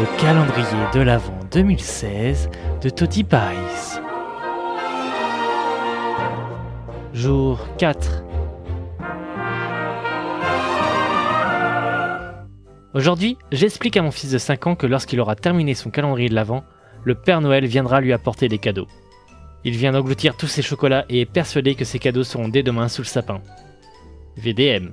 Le calendrier de l'Avent 2016 de Toti Paris. Jour 4. Aujourd'hui, j'explique à mon fils de 5 ans que lorsqu'il aura terminé son calendrier de l'Avent, le Père Noël viendra lui apporter des cadeaux. Il vient d'engloutir tous ses chocolats et est persuadé que ces cadeaux seront dès demain sous le sapin. VDM.